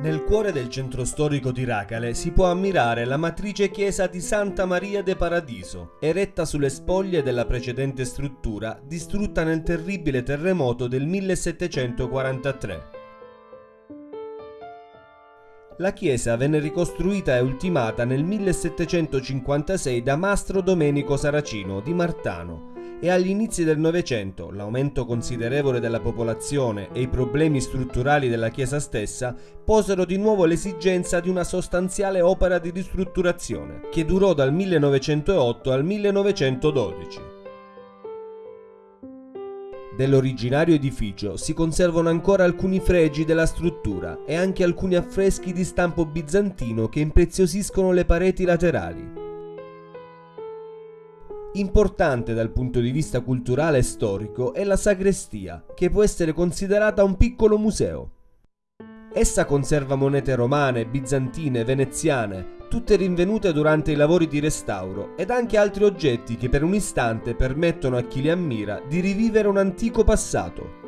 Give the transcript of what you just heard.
Nel cuore del centro storico di Racale si può ammirare la matrice chiesa di Santa Maria de Paradiso, eretta sulle spoglie della precedente struttura distrutta nel terribile terremoto del 1743. La chiesa venne ricostruita e ultimata nel 1756 da Mastro Domenico Saracino di Martano e agli inizi del Novecento l'aumento considerevole della popolazione e i problemi strutturali della chiesa stessa posero di nuovo l'esigenza di una sostanziale opera di ristrutturazione, che durò dal 1908 al 1912. Dell'originario edificio si conservano ancora alcuni fregi della struttura e anche alcuni affreschi di stampo bizantino che impreziosiscono le pareti laterali. Importante dal punto di vista culturale e storico è la sagrestia, che può essere considerata un piccolo museo. Essa conserva monete romane, bizantine, veneziane, tutte rinvenute durante i lavori di restauro, ed anche altri oggetti che per un istante permettono a chi li ammira di rivivere un antico passato.